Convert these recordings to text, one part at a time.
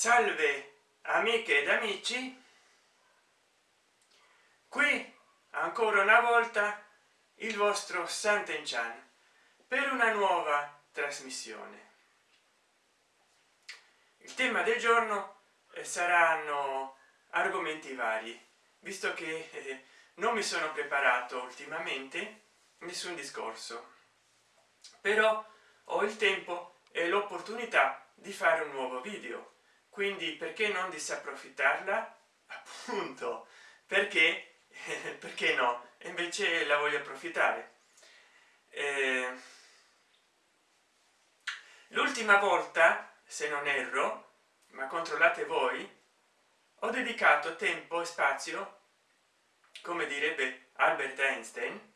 salve amiche ed amici. Qui ancora una volta il vostro Sant'Enchan per una nuova trasmissione. Il tema del giorno eh, saranno argomenti vari. Visto che eh, non mi sono preparato ultimamente nessun discorso. Però ho il tempo e l'opportunità di fare un nuovo video quindi perché non disapprofittarla? Appunto. Perché? Perché no? Invece la voglio approfittare. Eh, l'ultima volta se non erro ma controllate voi ho dedicato tempo e spazio come direbbe albert einstein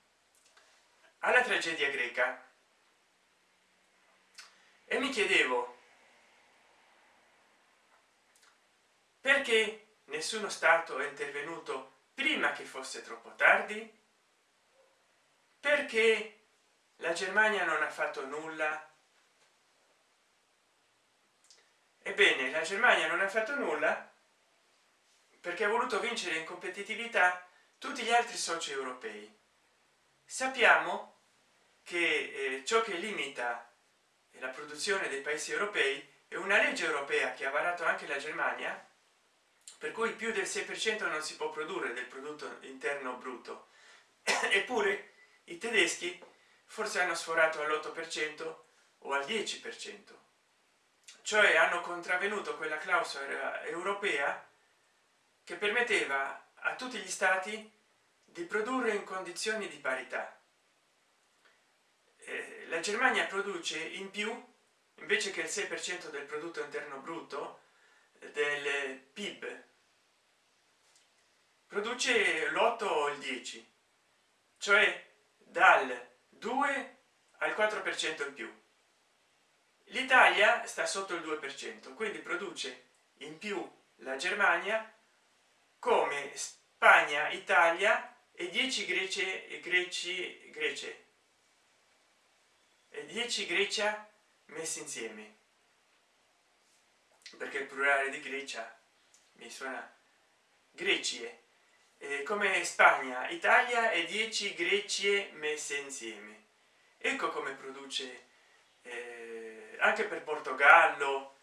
alla tragedia greca. E mi chiedevo perché nessuno stato è intervenuto prima che fosse troppo tardi? Perché la germania non ha fatto nulla? Ebbene la germania non ha fatto nulla perché ha voluto vincere in competitività tutti gli altri soci europei. Sappiamo che eh, ciò che limita la produzione dei paesi europei è una legge europea che ha varato anche la germania per cui più del 6 per cento non si può produrre del prodotto interno brutto. Eppure i tedeschi forse hanno sforato all'8 per cento o al 10 per cento cioè hanno contravvenuto quella clausola europea che permetteva a tutti gli stati di produrre in condizioni di parità. Eh, la germania produce in più invece che il 6 per cento del prodotto interno brutto del pib produce l'8 o il 10 cioè dal 2 al 4 per cento in più. L'italia sta sotto il 2 per cento quindi produce in più la germania come spagna italia e 10 grecie e greci grece. E 10 grecia messi insieme. Perché il plurale di grecia mi suona grecie eh, come spagna italia e 10 grecie messe insieme. Ecco come produce eh, anche per portogallo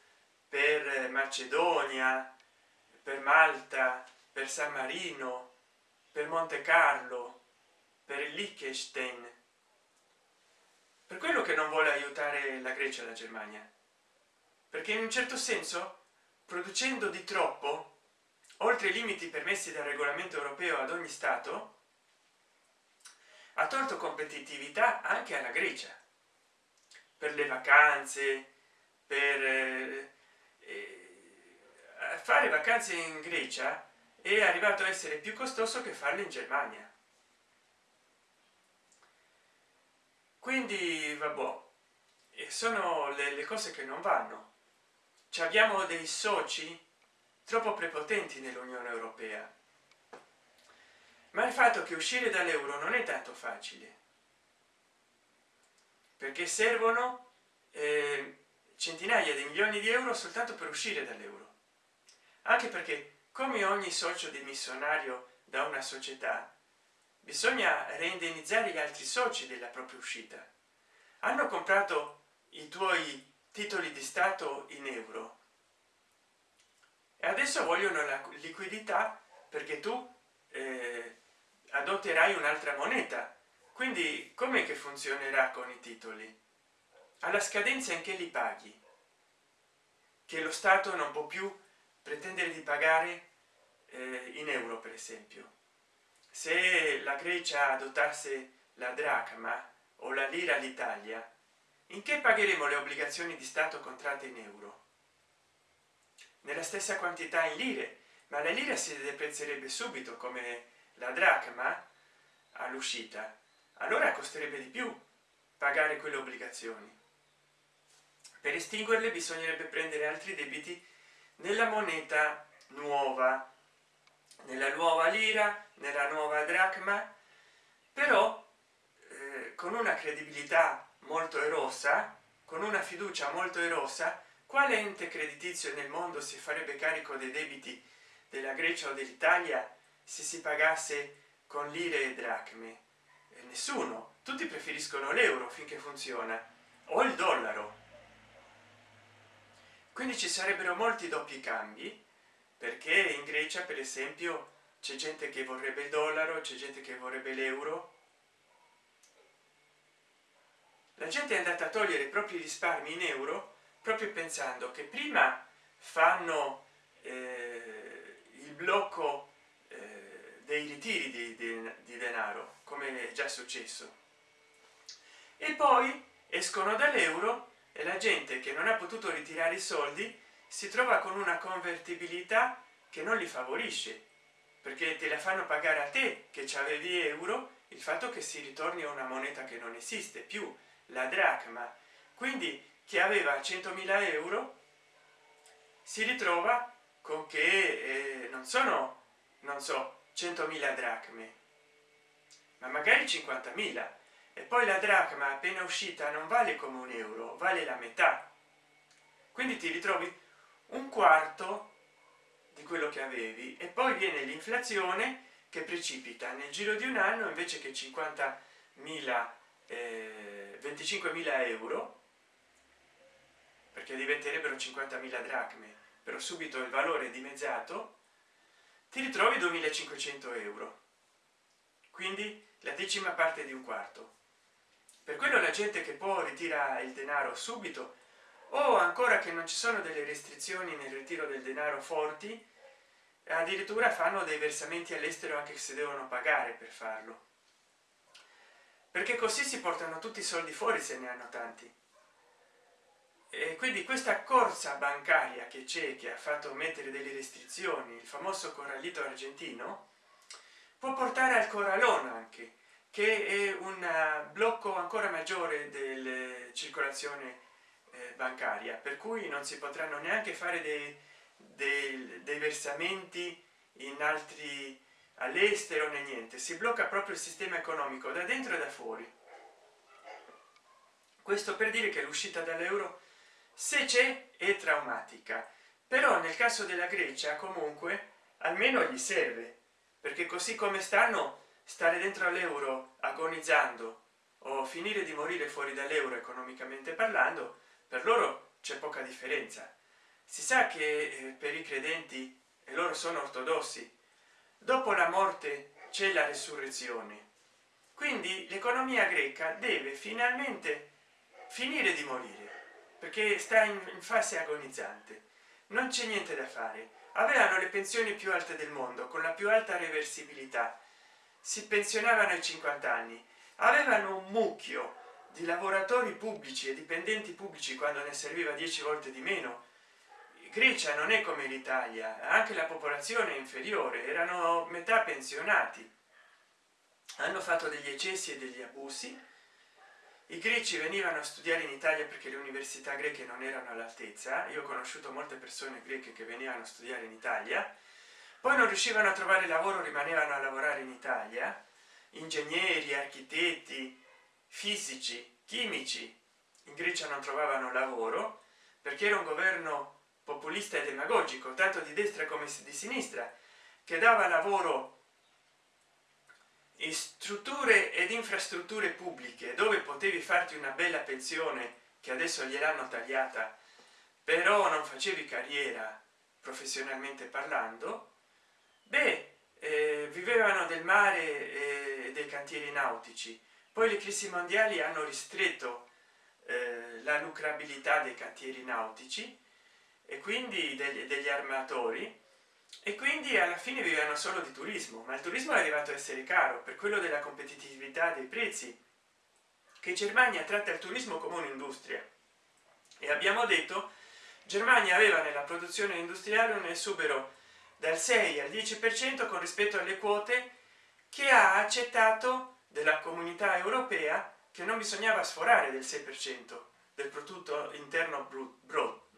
per macedonia per malta per san marino per monte carlo per liechtenstein. Per quello che non vuole aiutare la grecia e la germania. Perché in un certo senso producendo di troppo oltre i limiti permessi dal regolamento europeo ad ogni stato ha tolto competitività anche alla grecia. Per le vacanze per eh, eh, fare vacanze in grecia è arrivato a essere più costoso che farle in germania. Quindi vabbè sono le, le cose che non vanno. Ci abbiamo dei soci troppo prepotenti nell'unione europea. Ma il fatto che uscire dall'euro non è tanto facile perché servono eh, centinaia di milioni di euro soltanto per uscire dall'euro. Anche perché come ogni socio dimissionario da una società bisogna reindennizzare gli altri soci della propria uscita. Hanno comprato i tuoi titoli di stato in euro e adesso vogliono la liquidità perché tu eh, adotterai un'altra moneta. Quindi com'è che funzionerà con i titoli? Alla scadenza in che li paghi? Che lo stato non può più pretendere di pagare eh, in euro per esempio. Se la grecia adottasse la dracma o la lira l'italia in che pagheremo le obbligazioni di stato contratte in euro nella stessa quantità in lire ma la lira si deprezzerebbe subito come la dracma all'uscita. Allora costerebbe di più pagare quelle obbligazioni. Per estinguerle bisognerebbe prendere altri debiti nella moneta nuova nella nuova lira nella nuova dracma però eh, con una credibilità molto erosa con una fiducia molto erosa quale ente creditizio nel mondo si farebbe carico dei debiti della grecia o dell'italia se si pagasse con lire e dracme? E nessuno. Tutti preferiscono l'euro finché funziona o il dollaro. Quindi ci sarebbero molti doppi cambi perché in grecia per esempio c'è gente che vorrebbe il dollaro c'è gente che vorrebbe l'euro. La gente è andata a togliere i propri risparmi in euro proprio pensando che prima fanno eh, il blocco eh, dei ritiri di, di, di denaro come è già successo. E poi escono dall'euro e la gente che non ha potuto ritirare i soldi si trova con una convertibilità che non li favorisce perché te la fanno pagare a te che ci avevi euro il fatto che si ritorni a una moneta che non esiste più la dracma. Quindi chi aveva 100.000 euro si ritrova con che eh, non sono non so 100.000 dracme ma magari 50.000 e poi la dracma appena uscita non vale come un euro vale la metà. Quindi ti ritrovi un quarto di quello che avevi. E poi viene l'inflazione che precipita. Nel giro di un anno invece che 50.000 eh, 25.000 euro perché diventerebbero 50.000 dracme però subito il valore è dimezzato ti ritrovi 2500 euro. Quindi la decima parte di un quarto. Per quello la gente che può ritira il denaro subito o ancora che non ci sono delle restrizioni nel ritiro del denaro forti addirittura fanno dei versamenti all'estero anche se devono pagare per farlo. Perché così si portano tutti i soldi fuori se ne hanno tanti e quindi questa corsa bancaria che c'è che ha fatto mettere delle restrizioni il famoso corralito argentino può portare al corralone anche che è un blocco ancora maggiore della circolazione eh, bancaria per cui non si potranno neanche fare dei, dei, dei versamenti in altri all'estero né niente. Si blocca proprio il sistema economico da dentro e da fuori. Questo per dire che l'uscita dall'euro se c'è è traumatica però nel caso della grecia comunque almeno gli serve perché così come stanno stare dentro all'euro agonizzando o finire di morire fuori dall'euro economicamente parlando per loro c'è poca differenza. Si sa che eh, per i credenti e loro sono ortodossi dopo la morte c'è la resurrezione. Quindi l'economia greca deve finalmente finire di morire perché sta in, fase agonizzante. Non c'è niente da fare. Avevano le pensioni più alte del mondo con la più alta reversibilità. Si pensionavano ai 50 anni. Avevano un mucchio di lavoratori pubblici e dipendenti pubblici quando ne serviva 10 volte di meno. Grecia non è come l'italia. Anche la popolazione inferiore. Erano metà pensionati. Hanno fatto degli eccessi e degli abusi i greci venivano a studiare in italia perché le università greche non erano all'altezza. Io ho conosciuto molte persone greche che venivano a studiare in italia. Poi non riuscivano a trovare lavoro rimanevano a lavorare in italia. Ingegneri architetti fisici chimici in grecia non trovavano lavoro perché era un governo populista e demagogico tanto di destra come di sinistra che dava lavoro in strutture ed infrastrutture pubbliche dove potevi farti una bella pensione che adesso gliel'hanno tagliata però non facevi carriera professionalmente parlando beh eh, vivevano del mare e dei cantieri nautici. Poi le crisi mondiali hanno ristretto eh, la lucrabilità dei cantieri nautici e quindi degli, degli armatori e quindi alla fine vivevano solo di turismo ma il turismo è arrivato a essere caro per quello della competitività dei prezzi che germania tratta il turismo come un'industria. E abbiamo detto germania aveva nella produzione industriale un esubero dal 6 al 10 per cento con rispetto alle quote che ha accettato della comunità europea che non bisognava sforare del 6 per cento del prodotto interno brutto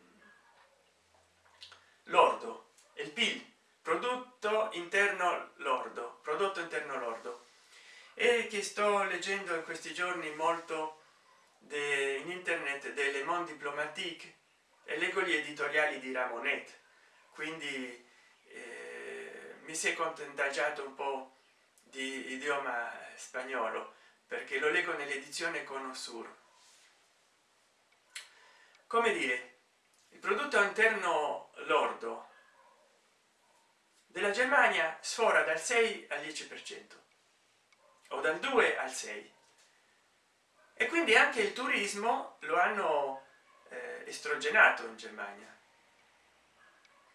lordo il pil prodotto interno lordo prodotto interno lordo e che sto leggendo in questi giorni molto in internet delle monde diplomatique e leggo gli editoriali di ramonet. Quindi eh, mi si è contagiato un po di idioma spagnolo perché lo leggo nell'edizione conosur come dire il prodotto interno lordo della germania sfora dal 6 al 10 per cento o dal 2 al 6 e quindi anche il turismo lo hanno eh, estrogenato in germania.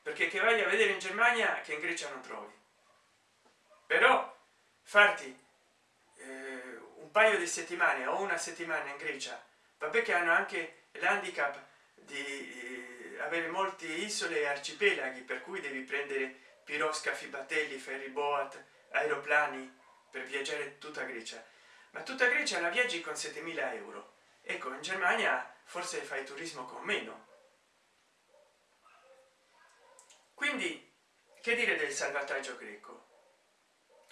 Perché che vai a vedere in germania che in grecia non trovi. Però farti eh, un paio di settimane o una settimana in grecia vabbè che hanno anche l'handicap di eh, avere molte isole e arcipelaghi per cui devi prendere piroscafi battelli ferri boat aeroplani per viaggiare tutta grecia. Ma tutta grecia la viaggi con 7000 euro. Ecco in germania forse fai turismo con meno. Quindi che dire del salvataggio greco?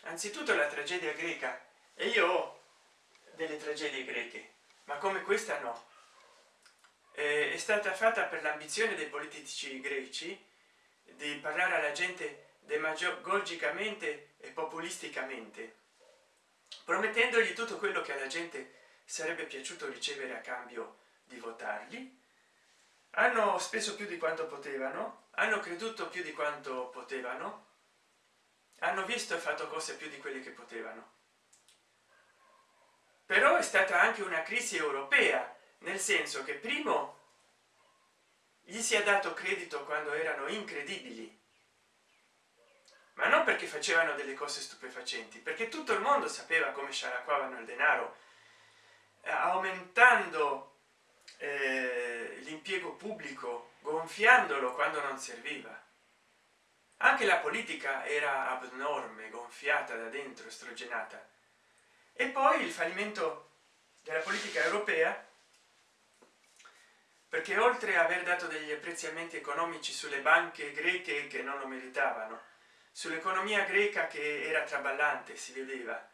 Anzitutto la tragedia greca. E io ho delle tragedie greche ma come questa no. È stata fatta per l'ambizione dei politici greci di parlare alla gente demagogicamente e populisticamente promettendogli tutto quello che alla gente sarebbe piaciuto ricevere a cambio di votarli hanno speso più di quanto potevano hanno creduto più di quanto potevano hanno visto e fatto cose più di quelle che potevano. Però è stata anche una crisi europea nel senso che primo gli si è dato credito quando erano incredibili ma non perché facevano delle cose stupefacenti perché tutto il mondo sapeva come scialacquavano il denaro eh, aumentando eh, l'impiego pubblico gonfiandolo quando non serviva. Anche la politica era abnorme gonfiata da dentro estrogenata e poi il fallimento della politica europea perché oltre a aver dato degli apprezzamenti economici sulle banche greche che non lo meritavano sull'economia greca che era traballante si vedeva.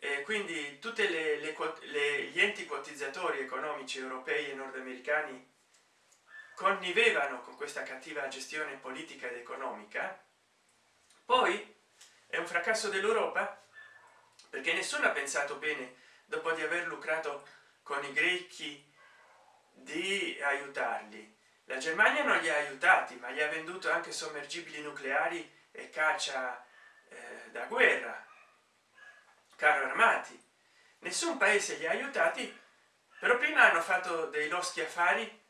E quindi le, gli enti quotizzatori economici europei e nordamericani connivevano con questa cattiva gestione politica ed economica. Poi è un fracasso dell'europa perché nessuno ha pensato bene dopo di aver lucrato con i grechi di aiutarli. La germania non li ha aiutati ma gli ha venduto anche sommergibili nucleari e caccia eh, da guerra. Carro armati nessun paese li ha aiutati però prima hanno fatto dei loschi affari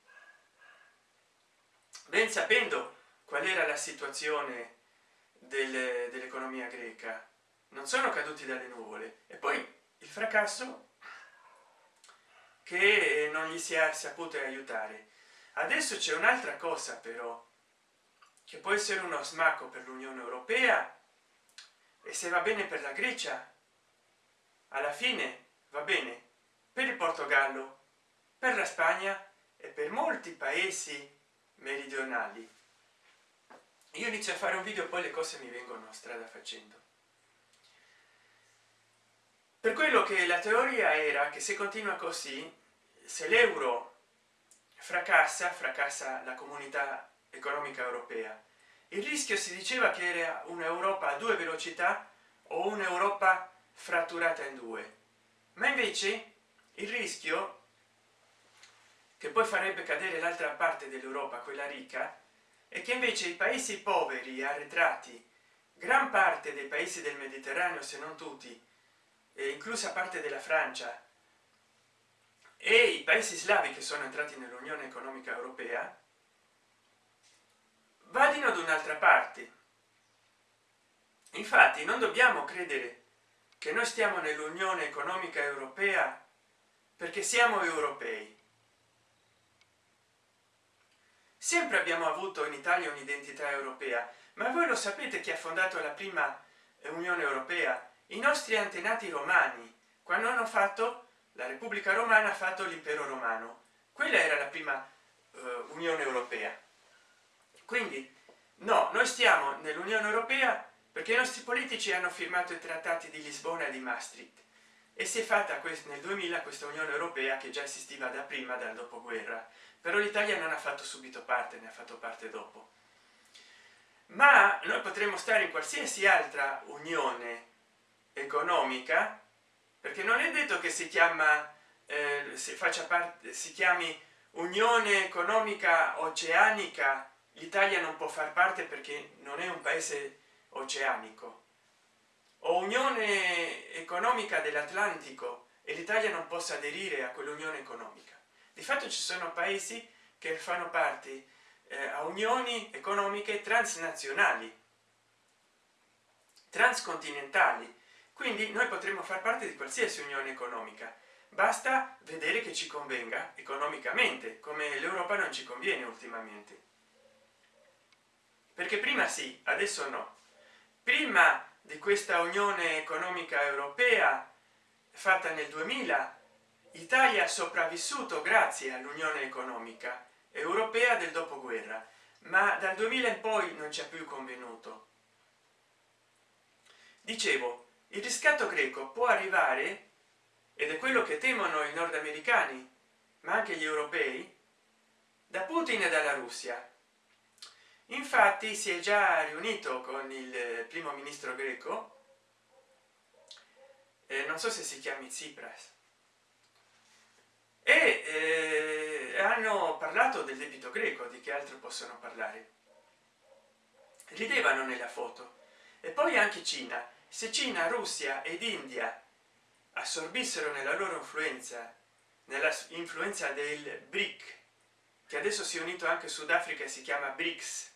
ben sapendo qual era la situazione del, dell'economia greca. Non sono caduti dalle nuvole. E poi il fracasso che non gli si è saputo aiutare. Adesso c'è un'altra cosa però che può essere uno smacco per l'unione europea e se va bene per la grecia alla fine va bene per il portogallo per la spagna e per molti paesi meridionali. Io inizio a fare un video poi le cose mi vengono strada facendo. Per quello che la teoria era che se continua così se l'euro fracassa fracassa la comunità economica europea. Il rischio si diceva che era un'europa a due velocità o un'europa fratturata in due. Ma invece il rischio che poi farebbe cadere l'altra parte dell'europa quella ricca e che invece i paesi poveri arretrati gran parte dei paesi del mediterraneo se non tutti inclusa parte della francia e i paesi slavi che sono entrati nell'unione economica europea vadino ad un'altra parte. Infatti non dobbiamo credere che noi stiamo nell'unione economica europea perché siamo europei. Sempre abbiamo avuto in italia un'identità europea ma voi lo sapete chi ha fondato la prima unione europea? I nostri antenati romani. Quando hanno fatto la repubblica romana ha fatto l'impero romano. Quella era la prima uh, unione europea quindi no noi stiamo nell'unione europea perché i nostri politici hanno firmato i trattati di lisbona e di maastricht. E si è fatta nel 2000 questa unione europea che già esisteva da prima dal dopoguerra. Però l'italia non ha fatto subito parte ne ha fatto parte dopo. Ma noi potremmo stare in qualsiasi altra unione economica perché non è detto che si chiama eh, si faccia parte si chiami unione economica oceanica l'italia non può far parte perché non è un paese oceanico. O unione economica dell'atlantico e l'italia non possa aderire a quell'unione economica. Di fatto ci sono paesi che fanno parte eh, a unioni economiche transnazionali transcontinentali. Quindi noi potremmo far parte di qualsiasi unione economica. Basta vedere che ci convenga economicamente come l'europa non ci conviene ultimamente perché prima sì adesso no. Prima di questa unione economica europea fatta nel 2000 italia ha sopravvissuto grazie all'unione economica europea del dopoguerra ma dal 2000 in poi non ci ha più convenuto. Dicevo il riscatto greco può arrivare ed è quello che temono i nordamericani ma anche gli europei da putin e dalla russia infatti si è già riunito con il primo ministro greco eh, non so se si chiami tsipras e eh, hanno parlato del debito greco di che altro possono parlare. Ridevano nella foto. E poi anche cina. Se cina russia ed india assorbissero nella loro influenza nella influenza del bric che adesso si è unito anche sudafrica e si chiama brics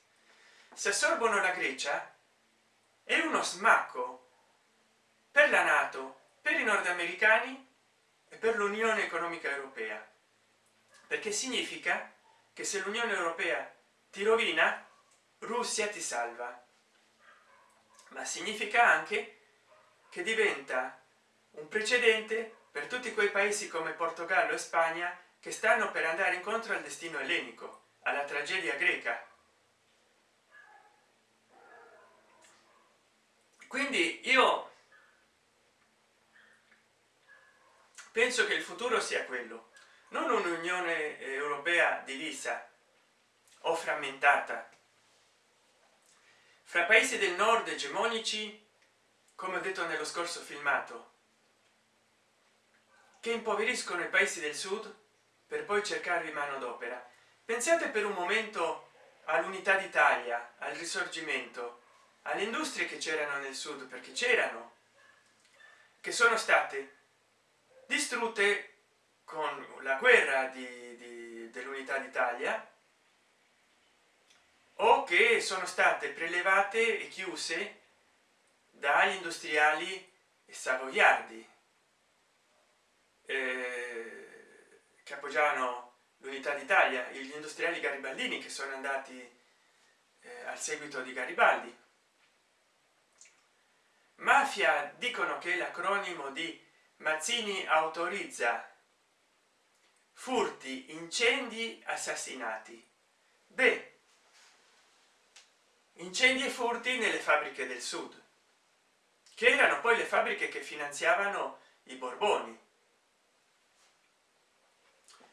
se assorbono la grecia è uno smacco per la nato per i nordamericani e per l'unione economica europea. Perché significa che se l'unione europea ti rovina russia ti salva. Ma significa anche che diventa un precedente per tutti quei paesi come portogallo e spagna che stanno per andare incontro al destino ellenico alla tragedia greca quindi io penso che il futuro sia quello. Non un'unione europea divisa o frammentata. Fra paesi del nord egemonici come ho detto nello scorso filmato che impoveriscono i paesi del sud per poi cercarvi manodopera pensate per un momento all'unità d'italia al risorgimento alle industrie che c'erano nel sud perché c'erano che sono state distrutte con la guerra di, di, dell'unità d'italia o che sono state prelevate e chiuse dagli industriali savoiardi. Eh, che appoggiavano l'unità d'italia gli industriali garibaldini che sono andati eh, al seguito di garibaldi mafia dicono che l'acronimo di mazzini autorizza furti incendi assassinati. Beh incendi e furti nelle fabbriche del sud che erano poi le fabbriche che finanziavano i borboni.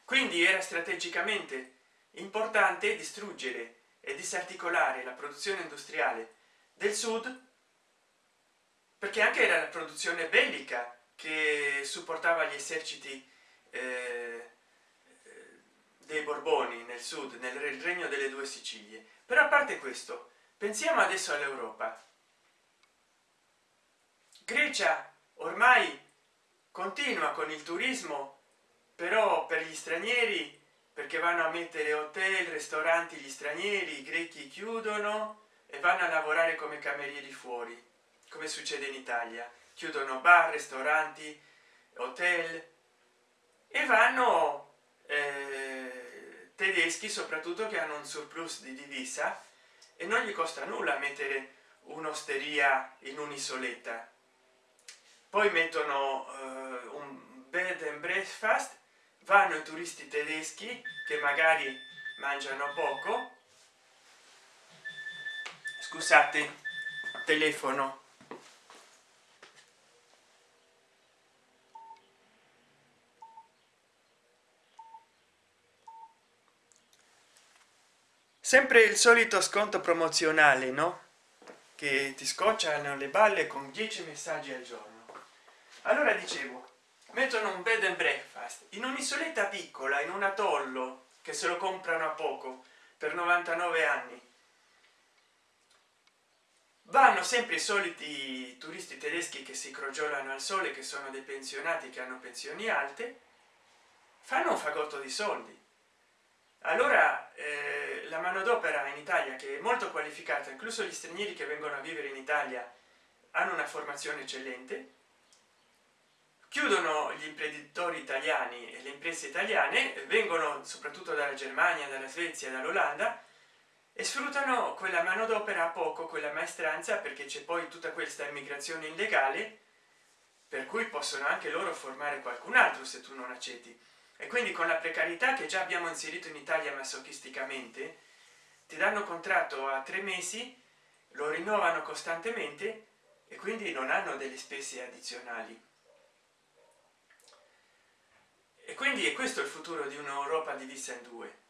Quindi era strategicamente importante distruggere e disarticolare la produzione industriale del sud perché anche era la produzione bellica che supportava gli eserciti eh, dei borboni nel sud nel regno delle due sicilie. Però a parte questo pensiamo adesso all'europa. Grecia ormai continua con il turismo però per gli stranieri perché vanno a mettere hotel ristoranti gli stranieri i grechi chiudono e vanno a lavorare come camerieri fuori come succede in italia. Chiudono bar ristoranti hotel e vanno eh, tedeschi soprattutto che hanno un surplus di divisa e non gli costa nulla mettere un'osteria in un'isoletta. Poi mettono uh, un bed and breakfast vanno i turisti tedeschi che magari mangiano poco. Scusate telefono sempre il solito sconto promozionale no? Che ti scocciano le balle con 10 messaggi al giorno. Allora dicevo mettono un bed and breakfast in un'isoletta piccola in un atollo che se lo comprano a poco per 99 anni. Vanno sempre i soliti turisti tedeschi che si crogiolano al sole che sono dei pensionati che hanno pensioni alte fanno un fagotto di soldi allora eh, la manodopera in italia che è molto qualificata incluso gli stranieri che vengono a vivere in italia hanno una formazione eccellente. Chiudono gli imprenditori italiani e le imprese italiane vengono soprattutto dalla germania dalla svezia dall'olanda e sfruttano quella manodopera a poco quella maestranza perché c'è poi tutta questa immigrazione illegale per cui possono anche loro formare qualcun altro se tu non accetti e quindi con la precarietà che già abbiamo inserito in italia masochisticamente ti danno contratto a tre mesi lo rinnovano costantemente e quindi non hanno delle spese addizionali. E quindi è questo il futuro di un'europa divisa in due.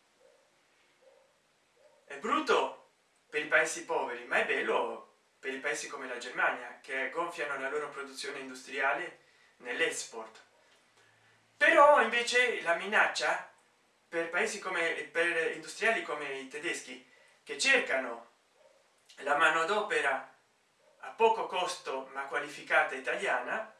È brutto per i paesi poveri ma è bello per i paesi come la germania che gonfiano la loro produzione industriale nell'export però invece la minaccia per paesi come per industriali come i tedeschi che cercano la manodopera a poco costo ma qualificata italiana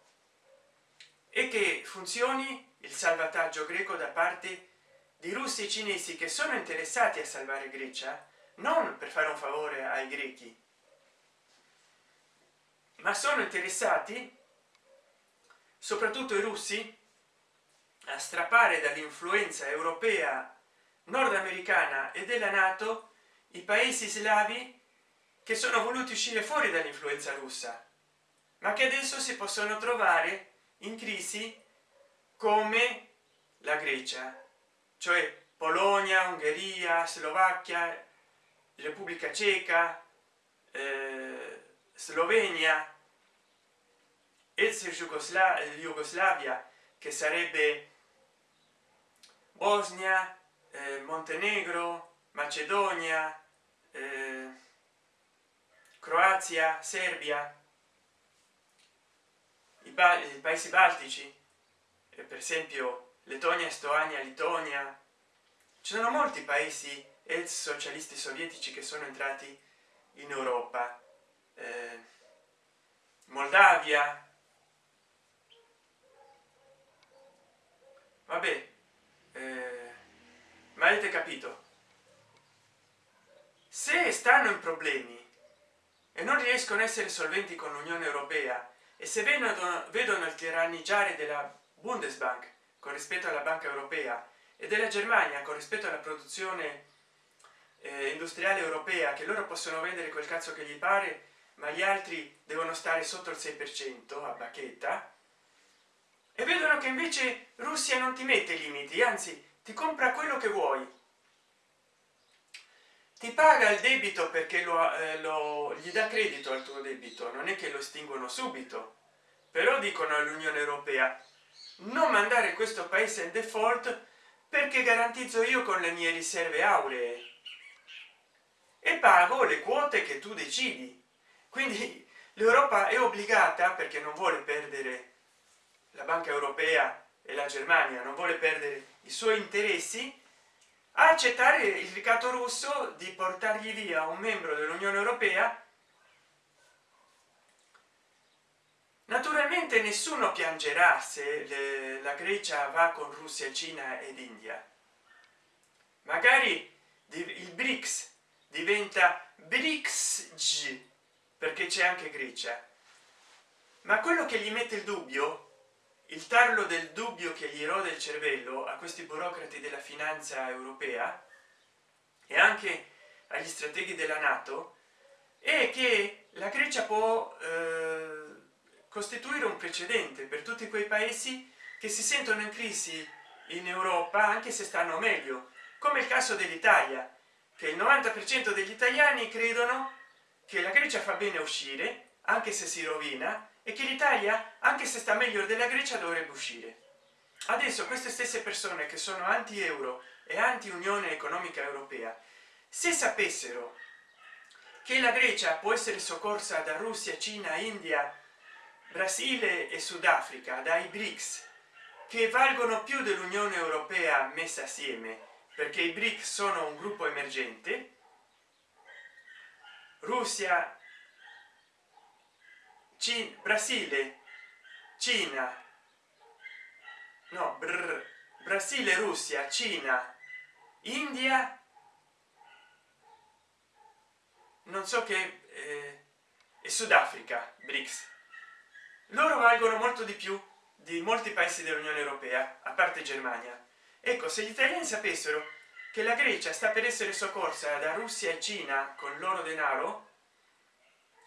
e che funzioni il salvataggio greco da parte di russi e cinesi che sono interessati a salvare grecia non per fare un favore ai grechi ma sono interessati soprattutto i russi a strappare dall'influenza europea nordamericana e della nato i paesi slavi che sono voluti uscire fuori dall'influenza russa ma che adesso si possono trovare in crisi come la grecia cioè polonia ungheria slovacchia repubblica ceca eh, slovenia ex jugoslavia che sarebbe bosnia eh, montenegro macedonia eh, croazia serbia i, i paesi baltici eh, per esempio lettonia estonia litonia ci sono molti paesi ex socialisti sovietici che sono entrati in europa. Eh, moldavia. Vabbè eh, ma avete capito? Se stanno in problemi e non riescono a essere solventi con l'unione europea e se vedono, vedono il tiranneggiare della bundesbank con rispetto alla banca europea e della germania con rispetto alla produzione eh, industriale europea che loro possono vendere quel cazzo che gli pare ma gli altri devono stare sotto il 6 per cento a bacchetta e vedono che invece russia non ti mette limiti anzi ti compra quello che vuoi. Ti paga il debito perché lo, eh, lo gli dà credito al tuo debito non è che lo estinguono subito. Però dicono all'unione europea non mandare questo paese in default perché garantizzo io con le mie riserve auree. E pago le quote che tu decidi. Quindi l'europa è obbligata perché non vuole perdere la banca europea e la germania non vuole perdere i suoi interessi a accettare il ricatto russo di portargli via un membro dell'unione europea. Naturalmente nessuno piangerà se le, la grecia va con russia cina ed india. Magari il brics diventa brics perché c'è anche grecia. Ma quello che gli mette il dubbio il tarlo del dubbio che gli rode il cervello a questi burocrati della finanza europea e anche agli strateghi della nato è che la grecia può eh, costituire un precedente per tutti quei paesi che si sentono in crisi in europa anche se stanno meglio come il caso dell'italia che il 90 per cento degli italiani credono che la grecia fa bene uscire anche se si rovina e che l'italia anche se sta meglio della grecia dovrebbe uscire. Adesso queste stesse persone che sono anti euro e anti unione economica europea se sapessero che la grecia può essere soccorsa da russia cina india brasile e sudafrica dai brics che valgono più dell'unione europea messa assieme perché i bric sono un gruppo emergente russia Cina, brasile. Cina. No brr, brasile russia cina. India. Non so che eh, e sudafrica brics. Loro valgono molto di più di molti paesi dell'unione europea a parte germania. Ecco se gli italiani sapessero che la grecia sta per essere soccorsa da russia e cina con loro denaro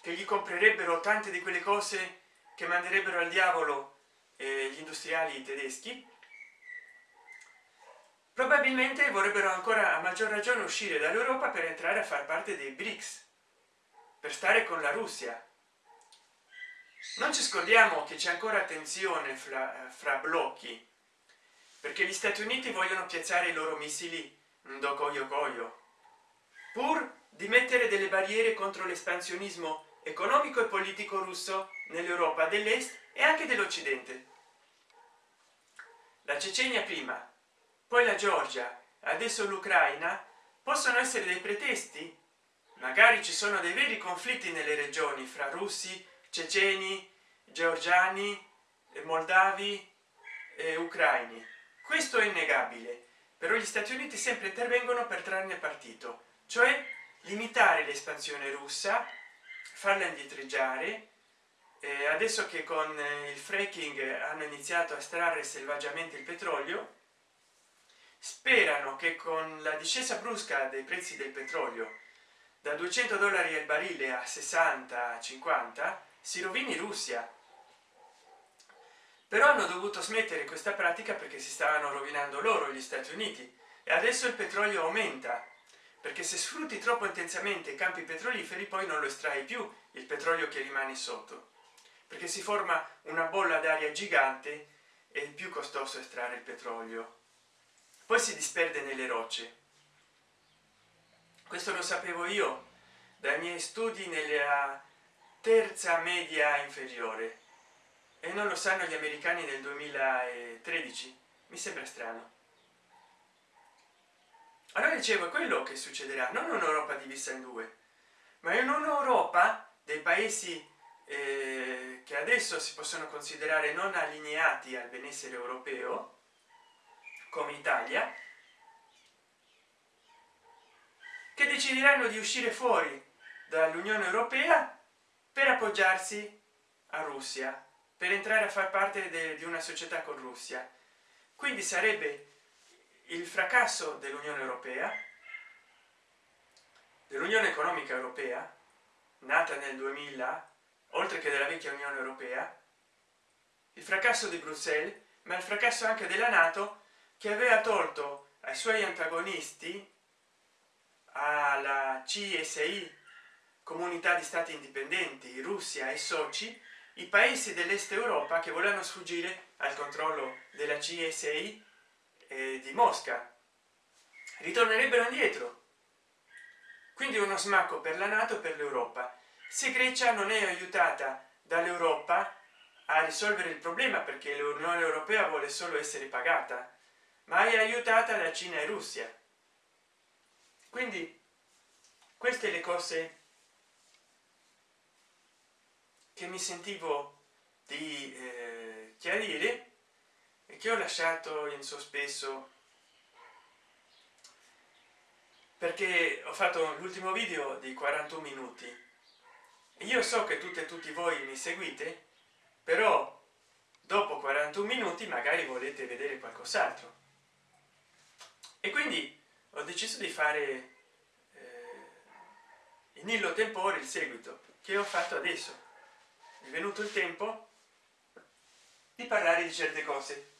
che gli comprerebbero tante di quelle cose che manderebbero al diavolo eh, gli industriali tedeschi. Probabilmente vorrebbero ancora a maggior ragione uscire dall'europa per entrare a far parte dei brics per stare con la russia. Non ci scordiamo che c'è ancora tensione fra, fra blocchi perché gli stati uniti vogliono piazzare i loro missili do coio coio pur di mettere delle barriere contro l'espansionismo economico e politico russo nell'europa dell'est e anche dell'occidente. La cecenia prima poi la georgia adesso l'ucraina possono essere dei pretesti? Magari ci sono dei veri conflitti nelle regioni fra russi ceceni georgiani moldavi e ucraini. Questo è innegabile però gli stati uniti sempre intervengono per trarne partito cioè limitare l'espansione russa farla indietreggiare eh, adesso che con il fracking hanno iniziato a estrarre selvaggiamente il petrolio sperano che con la discesa brusca dei prezzi del petrolio da 200 dollari al barile a 60 50 si rovini russia. Però hanno dovuto smettere questa pratica perché si stavano rovinando loro gli stati uniti e adesso il petrolio aumenta perché se sfrutti troppo intensamente i campi petroliferi poi non lo estrai più il petrolio che rimane sotto. Perché si forma una bolla d'aria gigante e è più costoso estrarre il petrolio. Poi si disperde nelle rocce. Questo lo sapevo io dai miei studi nella terza media inferiore. E non lo sanno gli americani nel 2013 mi sembra strano allora dicevo quello che succederà non un'europa divisa in due ma in un'europa dei paesi eh, che adesso si possono considerare non allineati al benessere europeo come italia che decideranno di uscire fuori dall'unione europea per appoggiarsi a russia per entrare a far parte di una società con russia. Quindi sarebbe il fracasso dell'unione europea dell'unione economica europea nata nel 2000 oltre che della vecchia unione europea il fracasso di bruxelles ma il fracasso anche della nato che aveva tolto ai suoi antagonisti alla csi comunità di stati indipendenti russia e soci i paesi dell'est europa che volevano sfuggire al controllo della csi eh, di mosca. Ritornerebbero indietro. Quindi uno smacco per la nato per l'europa. Se grecia non è aiutata dall'europa a risolvere il problema perché l'unione europea vuole solo essere pagata ma è aiutata da cina e russia. Quindi queste le cose che mi sentivo di eh, chiarire e che ho lasciato in sospeso? Perché ho fatto l'ultimo video di 41 minuti. Io so che tutte e tutti voi mi seguite però dopo 41 minuti magari volete vedere qualcos'altro. E quindi ho deciso di fare eh, in illo tempore il seguito che ho fatto adesso. È venuto il tempo di parlare di certe cose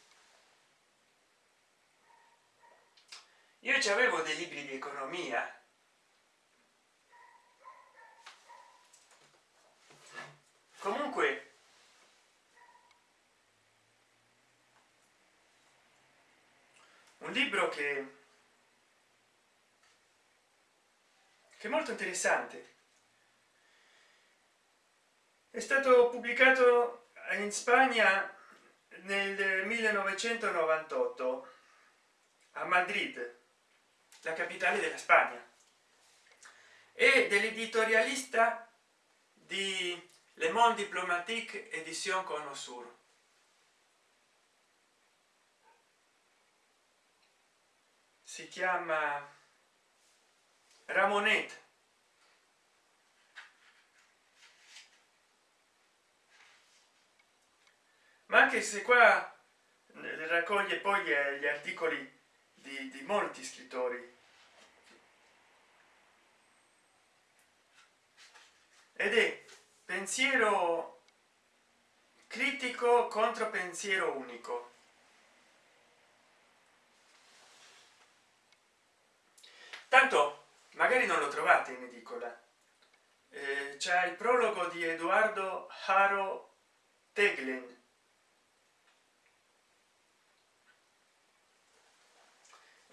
io ci avevo dei libri di economia. Comunque un libro che che è molto interessante. È stato pubblicato in spagna nel 1998 a madrid la capitale della spagna. E dell'editorialista di le monde diplomatique edition conosur si chiama ramonet. Ma anche se qua raccoglie poi gli articoli di, di molti scrittori. Ed è pensiero critico contro pensiero unico. Tanto magari non lo trovate in edicola. Eh, c'è il prologo di edoardo haro teglen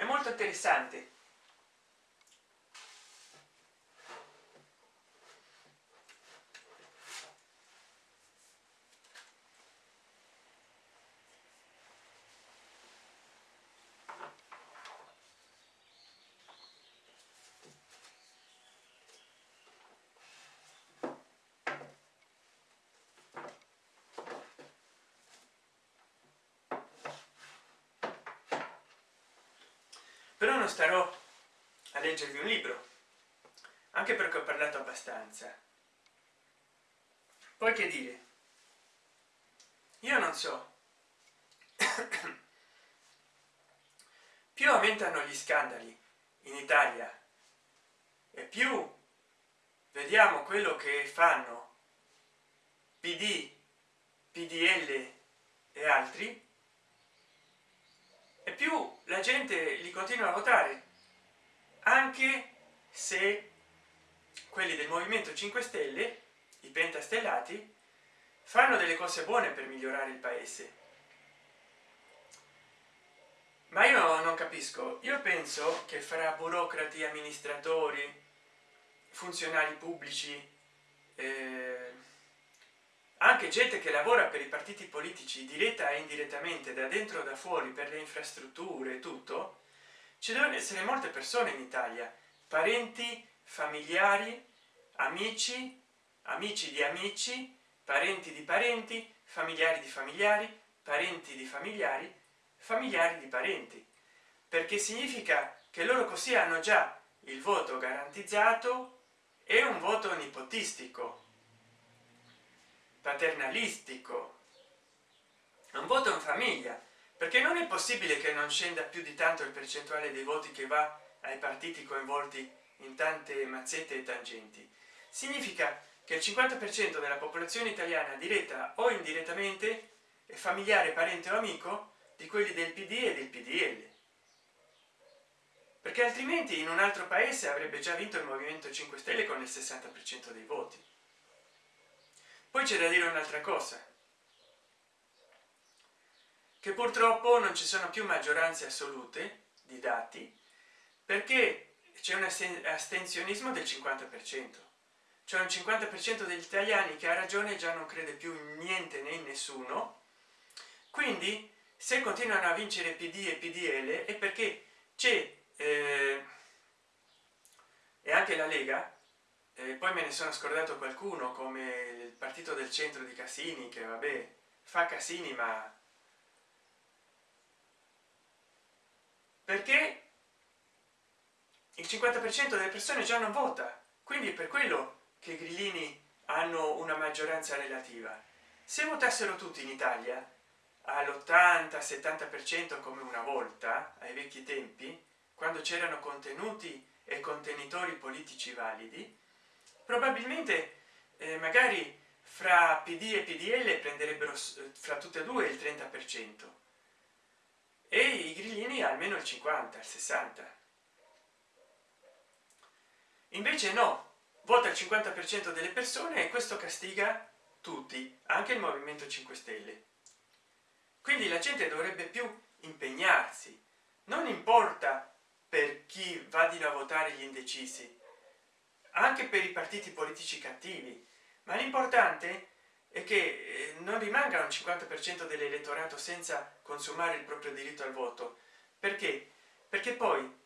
molto interessante però non starò a leggervi un libro anche perché ho parlato abbastanza. Poi che dire? Io non so. Più aumentano gli scandali in italia e più vediamo quello che fanno pd pdl e altri e più la gente li continua a votare anche se quelli del movimento 5 stelle i pentastellati fanno delle cose buone per migliorare il paese. Ma io non capisco. Io penso che fra burocrati amministratori funzionari pubblici eh, anche gente che lavora per i partiti politici diretta e indirettamente da dentro da fuori per le infrastrutture tutto ci devono essere molte persone in italia. Parenti familiari amici amici di amici parenti di parenti familiari di familiari parenti di familiari familiari di parenti. Perché significa che loro così hanno già il voto garantizzato e un voto nipotistico paternalistico. Un voto in famiglia perché non è possibile che non scenda più di tanto il percentuale dei voti che va ai partiti coinvolti in tante mazzette e tangenti. Significa che il 50 per cento della popolazione italiana diretta o indirettamente è familiare parente o amico di quelli del pd e del pdl perché altrimenti in un altro paese avrebbe già vinto il movimento 5 stelle con il 60 per cento dei voti poi c'è da dire un'altra cosa. Che purtroppo non ci sono più maggioranze assolute di dati perché c'è un astensionismo del 50 per cento. Cioè un 50 per cento degli italiani che ha ragione già non crede più in niente né in nessuno. Quindi se continuano a vincere pd e pdl è perché c'è eh, e anche la lega e poi me ne sono scordato qualcuno come il partito del centro di casini che vabbè fa casini ma perché il 50 per cento delle persone già non vota. Quindi è per quello che i grillini hanno una maggioranza relativa. Se votassero tutti in italia all'80 70 per cento come una volta ai vecchi tempi quando c'erano contenuti e contenitori politici validi probabilmente eh, magari fra pd e pdl prenderebbero eh, fra tutte e due il 30 per cento. E i grillini almeno il 50 il 60 invece no vota il 50 per cento delle persone e questo castiga tutti anche il movimento 5 stelle. Quindi la gente dovrebbe più impegnarsi. Non importa per chi vadino a votare gli indecisi anche per i partiti politici cattivi ma l'importante è che eh, non rimanga un 50 per cento dell'elettorato senza consumare il proprio diritto al voto. Perché? Perché poi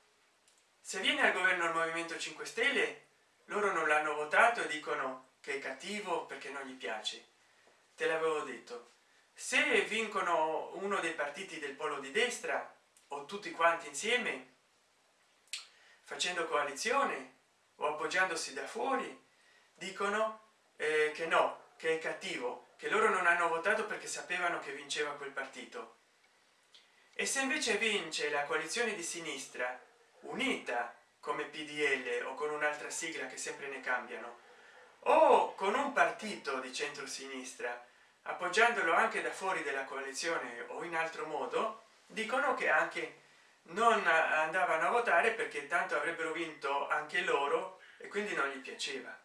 se viene al governo il movimento 5 stelle loro non l'hanno votato e dicono che è cattivo perché non gli piace. Te l'avevo detto. Se vincono uno dei partiti del polo di destra o tutti quanti insieme facendo coalizione o appoggiandosi da fuori dicono eh, che no che è cattivo che loro non hanno votato perché sapevano che vinceva quel partito. E se invece vince la coalizione di sinistra unita come pdl o con un'altra sigla che sempre ne cambiano o con un partito di centro sinistra appoggiandolo anche da fuori della coalizione o in altro modo dicono che anche non andavano a votare perché tanto avrebbero vinto anche loro e quindi non gli piaceva.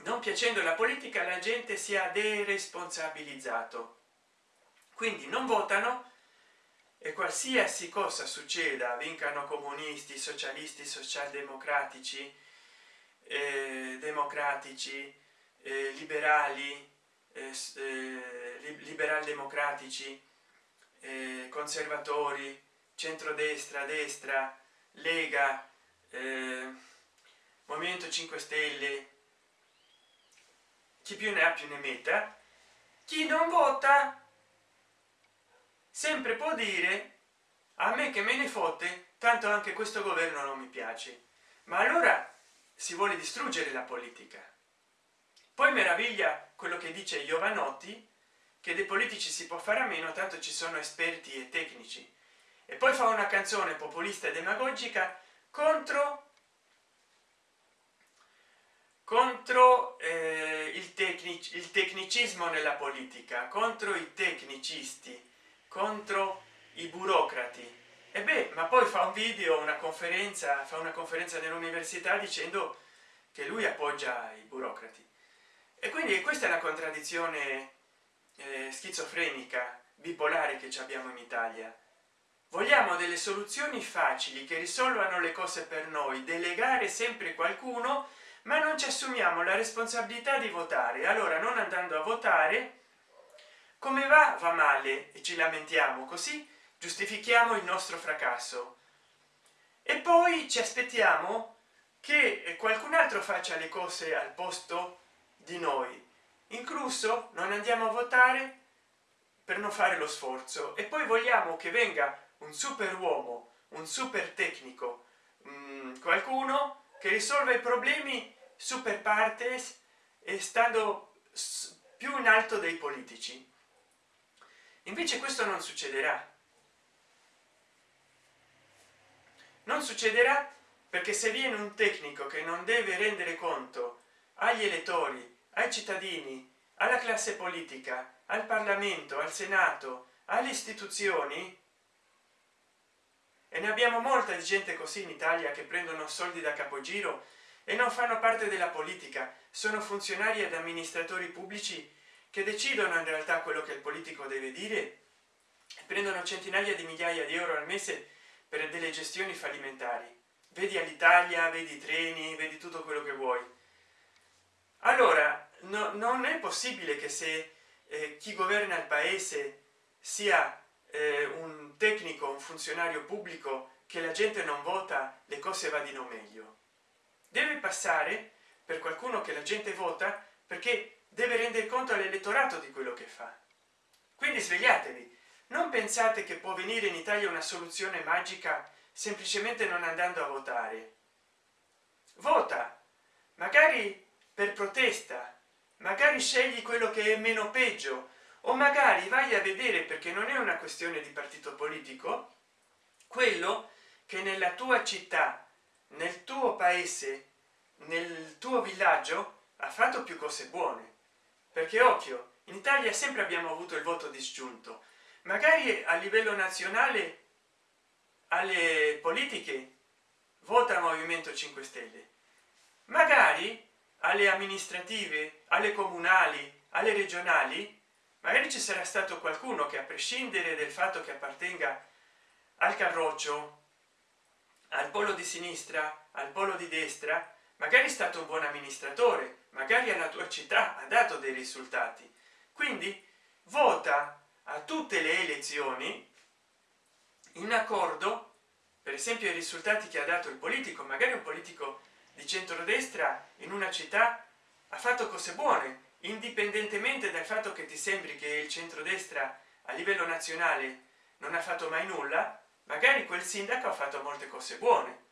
Non piacendo la politica la gente si è deresponsabilizzato. Quindi non votano e qualsiasi cosa succeda vincano comunisti socialisti socialdemocratici eh, democratici eh, liberali eh, eh liberal democratici eh, conservatori centrodestra destra lega eh, movimento 5 stelle. Chi più ne ha più ne metta. Chi non vota sempre può dire a me che me ne fotte tanto anche questo governo non mi piace. Ma allora si vuole distruggere la politica. Poi meraviglia quello che dice giovanotti che dei politici si può fare a meno tanto ci sono esperti e tecnici. E poi fa una canzone populista e demagogica contro contro eh, il, tecnic il tecnicismo nella politica contro i tecnicisti contro i burocrati. E beh ma poi fa un video una conferenza fa una conferenza nell'università dicendo che lui appoggia i burocrati. E quindi questa è la contraddizione eh, schizofrenica bipolare che abbiamo in italia. Vogliamo delle soluzioni facili che risolvano le cose per noi delegare sempre qualcuno ma non ci assumiamo la responsabilità di votare. Allora non andando a votare come va? Va male e ci lamentiamo così giustifichiamo il nostro fracasso. E poi ci aspettiamo che qualcun altro faccia le cose al posto di noi incluso non andiamo a votare per non fare lo sforzo. E poi vogliamo che venga un super uomo un super tecnico mh, mm, qualcuno che risolve i problemi super partes e stando più in alto dei politici. Invece questo non succederà. Non succederà perché se viene un tecnico che non deve rendere conto agli elettori ai cittadini alla classe politica al parlamento al senato alle istituzioni. E ne abbiamo molta di gente così in italia che prendono soldi da capogiro e non fanno parte della politica. Sono funzionari ed amministratori pubblici che decidono in realtà quello che il politico deve dire. Prendono centinaia di migliaia di euro al mese per delle gestioni fallimentari. Vedi all'italia vedi i treni vedi tutto quello che vuoi. Allora no, non è possibile che se eh, chi governa il paese sia eh, un tecnico un funzionario pubblico che la gente non vota le cose vadino meglio. Deve passare per qualcuno che la gente vota perché deve rendere conto all'elettorato di quello che fa. Quindi svegliatevi. Non pensate che può venire in italia una soluzione magica semplicemente non andando a votare. Vota magari per protesta magari scegli quello che è meno peggio o magari vai a vedere perché non è una questione di partito politico quello che nella tua città nel tuo paese nel tuo villaggio ha fatto più cose buone. Perché occhio in italia sempre abbiamo avuto il voto disgiunto. Magari a livello nazionale alle politiche vota movimento 5 stelle. Magari alle amministrative alle comunali alle regionali magari ci sarà stato qualcuno che a prescindere del fatto che appartenga al carroccio al polo di sinistra al polo di destra magari è stato un buon amministratore magari alla tua città ha dato dei risultati. Quindi vota a tutte le elezioni in accordo per esempio i risultati che ha dato il politico magari un politico di centrodestra in una città ha fatto cose buone indipendentemente dal fatto che ti sembri che il centrodestra a livello nazionale non ha fatto mai nulla magari quel sindaco ha fatto molte cose buone.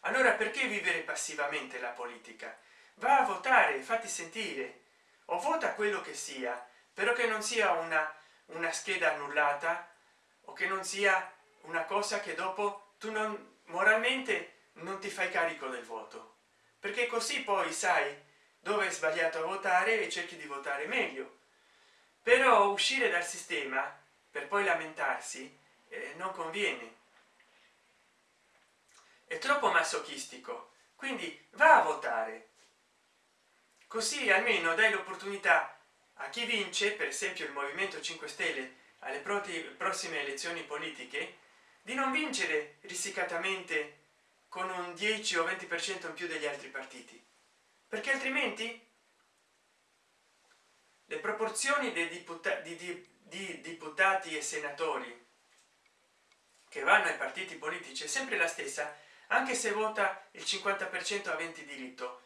Allora perché vivere passivamente la politica? Va a votare fatti sentire. O vota quello che sia però che non sia una una scheda annullata o che non sia una cosa che dopo tu non moralmente non ti fai carico del voto. Perché così poi sai dove è sbagliato a votare e cerchi di votare meglio. Però uscire dal sistema per poi lamentarsi eh, non conviene. È troppo masochistico. Quindi va a votare. Così almeno dai l'opportunità a chi vince per esempio il movimento 5 stelle alle prossime elezioni politiche di non vincere risicatamente con un 10 o 20 per cento in più degli altri partiti. Perché altrimenti le proporzioni dei deputati di, di deputati e senatori che vanno ai partiti politici è sempre la stessa anche se vota il 50 per cento aventi diritto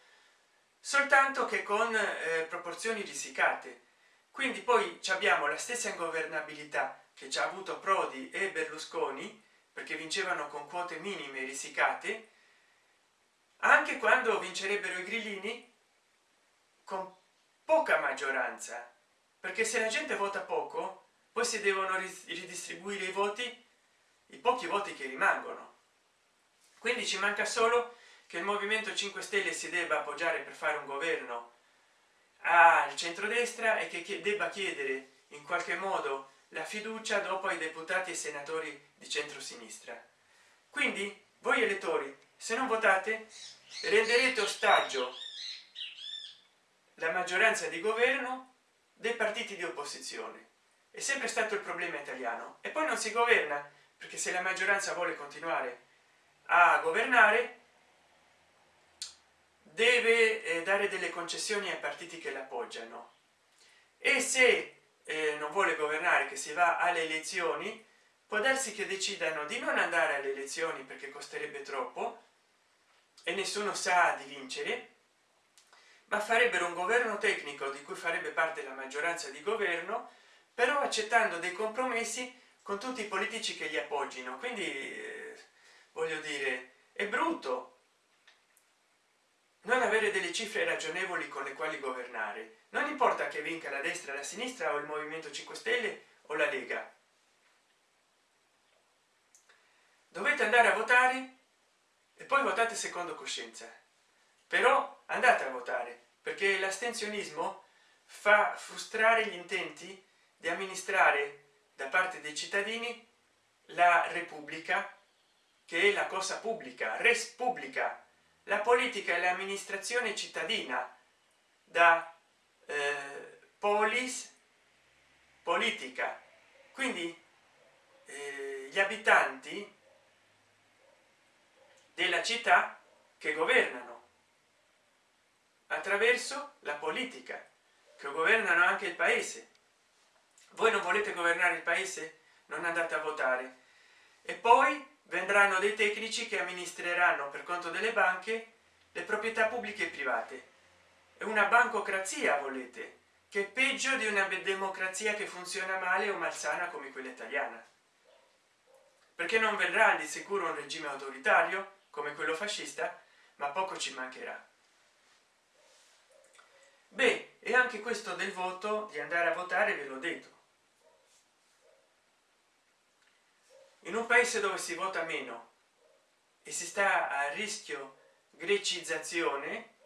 soltanto che con eh, proporzioni risicate. Quindi poi abbiamo la stessa ingovernabilità che ci ha avuto prodi e berlusconi perché vincevano con quote minime risicate anche quando vincerebbero i grillini con poca maggioranza. Perché se la gente vota poco poi si devono ridistribuire i voti i pochi voti che rimangono. Quindi ci manca solo che il movimento 5 stelle si debba appoggiare per fare un governo al centrodestra e che debba chiedere in qualche modo la fiducia dopo ai deputati e senatori di centrosinistra. Quindi voi elettori se non votate renderete ostaggio la maggioranza di governo dei partiti di opposizione. È sempre stato il problema italiano. E poi non si governa perché se la maggioranza vuole continuare a governare deve eh, dare delle concessioni ai partiti che l'appoggiano e se eh, non vuole governare che si va alle elezioni può darsi che decidano di non andare alle elezioni perché costerebbe troppo e nessuno sa di vincere ma farebbero un governo tecnico di cui farebbe parte la maggioranza di governo però accettando dei compromessi con tutti i politici che li appoggino quindi eh, voglio dire è brutto non avere delle cifre ragionevoli con le quali governare. Non importa che vinca la destra la sinistra o il movimento 5 stelle o la lega. Dovete andare a votare e poi votate secondo coscienza. Però andate a votare perché l'astensionismo fa frustrare gli intenti di amministrare da parte dei cittadini la repubblica che è la cosa pubblica res pubblica la politica e l'amministrazione cittadina da eh, polis politica. Quindi eh, gli abitanti della città che governano attraverso la politica che governano anche il paese. Voi non volete governare il paese? Non andate a votare. E poi vendranno dei tecnici che amministreranno per conto delle banche le proprietà pubbliche e private. È una bancocrazia volete che è peggio di una democrazia che funziona male o malsana come quella italiana. Perché non verrà di sicuro un regime autoritario come quello fascista ma poco ci mancherà. Beh e anche questo del voto di andare a votare ve l'ho detto in un paese dove si vota meno e si sta a rischio grecizzazione